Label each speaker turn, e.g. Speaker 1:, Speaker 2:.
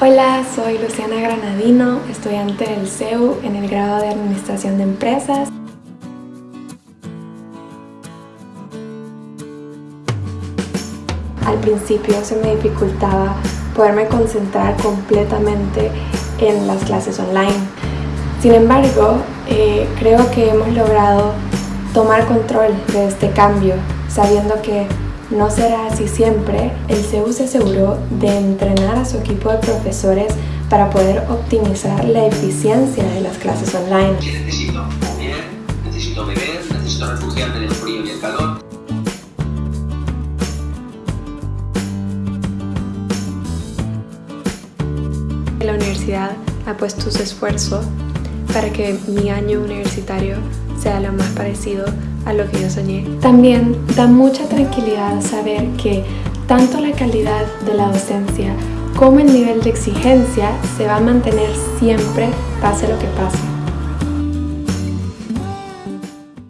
Speaker 1: Hola, soy Luciana Granadino, estudiante del CEU en el grado de Administración de Empresas. Al principio se me dificultaba poderme concentrar completamente en las clases online. Sin embargo, eh, creo que hemos logrado tomar control de este cambio, sabiendo que no será así siempre, el CEU se aseguró de entrenar a su equipo de profesores para poder optimizar la eficiencia de las clases online.
Speaker 2: necesito? Comer, necesito beber, necesito refugiarme del frío y el calor.
Speaker 1: La universidad ha puesto su esfuerzo para que mi año universitario sea lo más parecido a lo que yo soñé. También da mucha tranquilidad saber que tanto la calidad de la docencia como el nivel de exigencia se va a mantener siempre pase lo que pase.